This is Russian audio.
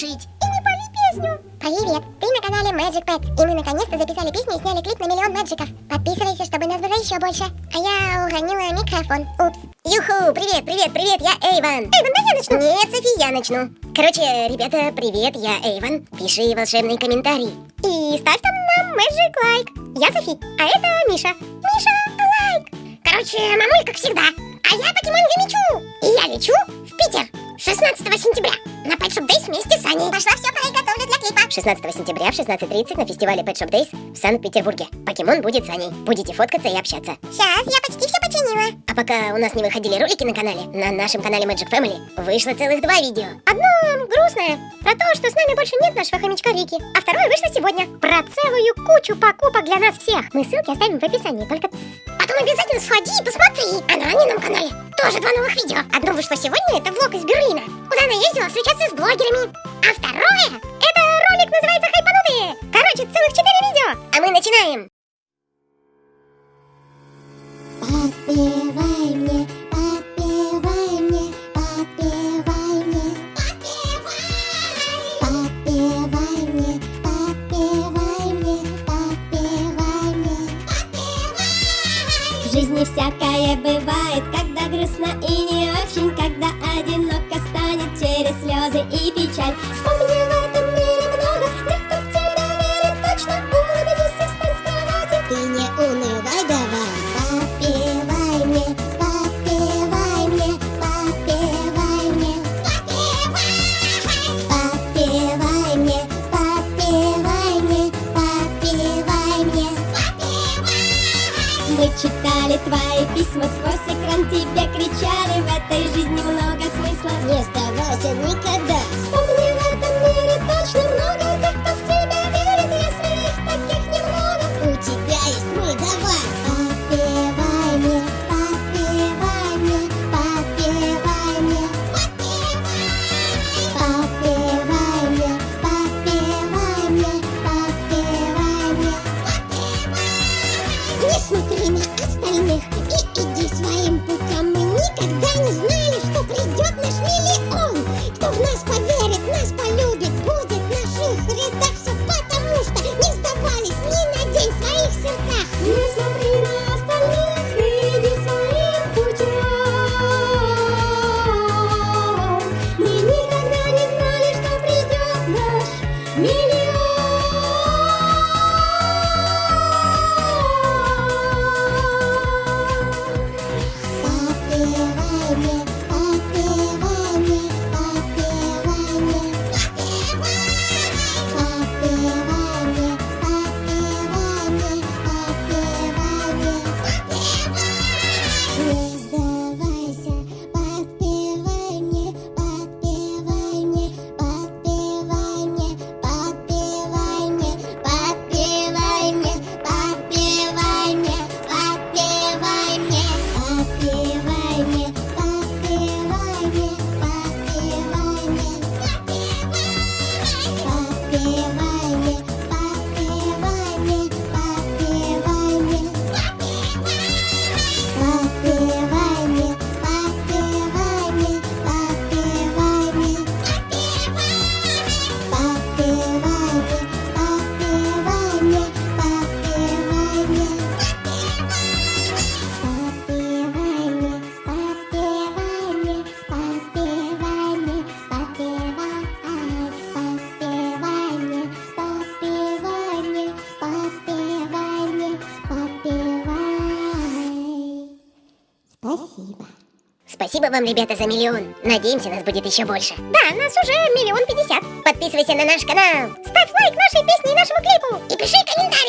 спешить. И не пови песню. Привет, ты на канале Magic Pets. И мы наконец-то записали песню и сняли клип на миллион мэджиков. Подписывайся, чтобы нас было еще больше. А я уронила микрофон. Упс. Юху, привет, привет, привет, я Эйван. Эйван, да я начну? Нет, Софи, я начну. Короче, ребята, привет, я Эйван. Пиши волшебный комментарий. И ставь там нам Magic Лайк. Я Софи, а это Миша. Миша, лайк. Короче, мамуль, как всегда. А я покемон Юмичу. И я лечу в Питер 16 сентября на Pet Shop Days вместе с Аней. Пошла все приготовлю для клипа. 16 сентября в 16.30 на фестивале Pet Shop Days в Санкт-Петербурге. Покемон будет с Аней. Будете фоткаться и общаться. Сейчас, я почти все починила. А пока у нас не выходили ролики на канале, на нашем канале Magic Family вышло целых два видео. Одно грустное, про то, что с нами больше нет нашего хомячка Рики. А второе вышло сегодня, про целую кучу покупок для нас всех. Мы ссылки оставим в описании, только Потом обязательно сходи и посмотри, а на Анином канале тоже два новых видео. Одно вышло сегодня, это влог из Берлина, куда она ездила встречаться с блогерами. А второе, это ролик называется «Хайпанутые». Короче, целых четыре видео. А мы начинаем! Подпевай мне, подпевай мне, подпевай мне, подпевай мне, подпевай мне, подпевай мне, В жизни всякое бывает, грустно и не очень, когда одиноко станет через слезы и печаль. Читали твои письма сквозь экран, тебе кричали В этой жизни много смысла. не сдавайся никогда. Вспомни в этом мире точно много Me Yeah. Спасибо вам, ребята, за миллион. Надеемся, нас будет еще больше. Да, нас уже миллион пятьдесят. Подписывайся на наш канал. Ставь лайк нашей песне и нашему клипу. И пиши комментарий.